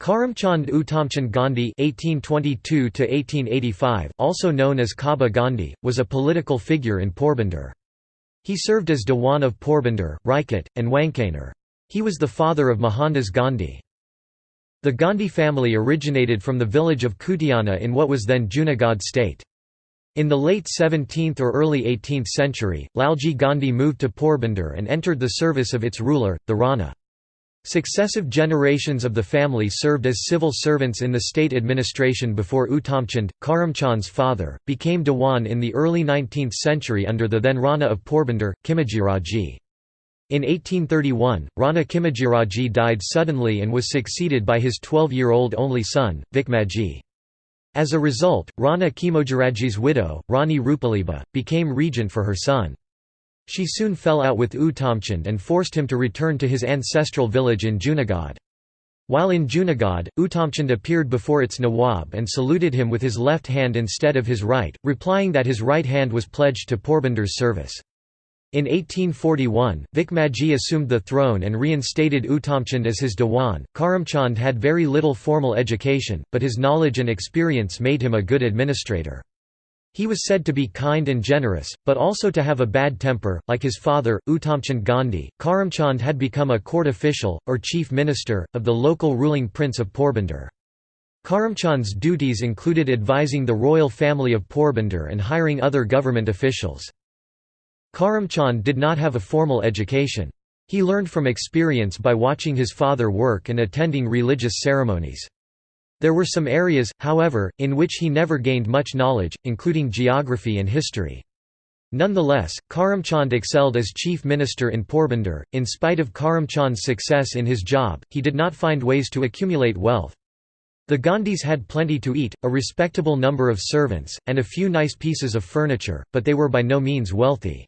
Karamchand Uttamchand Gandhi (1822–1885), also known as Kaba Gandhi, was a political figure in Porbandar. He served as Dewan of Porbandar, Rajkot, and Wankaner. He was the father of Mohandas Gandhi. The Gandhi family originated from the village of Kutiana in what was then Junagadh state. In the late 17th or early 18th century, Lalji Gandhi moved to Porbandar and entered the service of its ruler, the Rana. Successive generations of the family served as civil servants in the state administration before Uttamchand, Karamchand's father, became Dewan in the early 19th century under the then Rana of Porbandar, Khimajiraji. In 1831, Rana Khimajiraji died suddenly and was succeeded by his 12-year-old only son, Vikmaji. As a result, Rana Khimojiraji's widow, Rani Rupaliba, became regent for her son. She soon fell out with Uttamchand and forced him to return to his ancestral village in Junagadh. While in Junagadh, Uttamchand appeared before its Nawab and saluted him with his left hand instead of his right, replying that his right hand was pledged to Porbandar's service. In 1841, Vikmaji assumed the throne and reinstated Uttamchand as his Dewan. Karamchand had very little formal education, but his knowledge and experience made him a good administrator. He was said to be kind and generous, but also to have a bad temper. Like his father, Uttamchand Gandhi, Karamchand had become a court official, or chief minister, of the local ruling prince of Porbandar. Karamchand's duties included advising the royal family of Porbandar and hiring other government officials. Karamchand did not have a formal education. He learned from experience by watching his father work and attending religious ceremonies. There were some areas, however, in which he never gained much knowledge, including geography and history. Nonetheless, Karamchand excelled as chief minister in Porbandar. In spite of Karamchand's success in his job, he did not find ways to accumulate wealth. The Gandhis had plenty to eat, a respectable number of servants, and a few nice pieces of furniture, but they were by no means wealthy.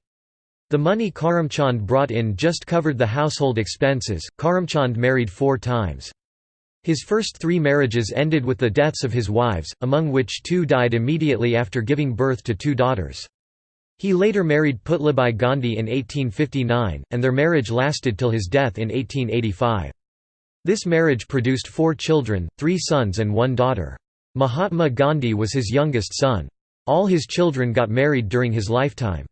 The money Karamchand brought in just covered the household expenses. Karamchand married four times. His first three marriages ended with the deaths of his wives, among which two died immediately after giving birth to two daughters. He later married Putlibai Gandhi in 1859, and their marriage lasted till his death in 1885. This marriage produced four children, three sons and one daughter. Mahatma Gandhi was his youngest son. All his children got married during his lifetime.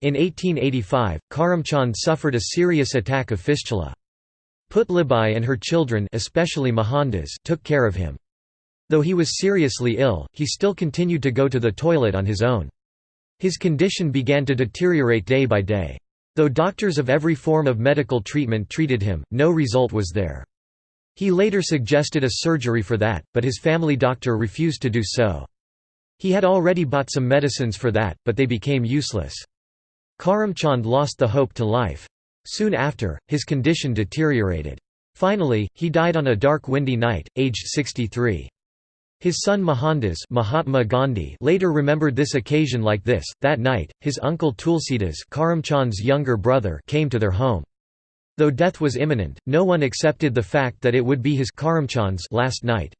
In 1885, Karamchand suffered a serious attack of fistula. Putlibai and her children especially Mohandas took care of him. Though he was seriously ill, he still continued to go to the toilet on his own. His condition began to deteriorate day by day. Though doctors of every form of medical treatment treated him, no result was there. He later suggested a surgery for that, but his family doctor refused to do so. He had already bought some medicines for that, but they became useless. Karamchand lost the hope to life. Soon after, his condition deteriorated. Finally, he died on a dark windy night, aged 63. His son Mohandas Mahatma Gandhi later remembered this occasion like this, that night, his uncle Tulsidas Karamchand's younger brother came to their home. Though death was imminent, no one accepted the fact that it would be his Karamchand's last night.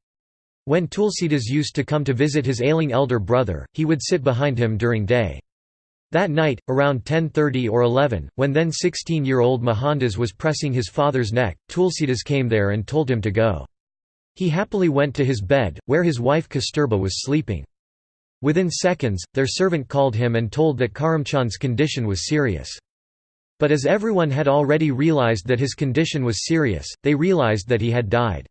When Tulsidas used to come to visit his ailing elder brother, he would sit behind him during day. That night, around 10.30 or 11, when then 16-year-old Mohandas was pressing his father's neck, Tulsidas came there and told him to go. He happily went to his bed, where his wife Kasturba was sleeping. Within seconds, their servant called him and told that Karamchand's condition was serious. But as everyone had already realized that his condition was serious, they realized that he had died.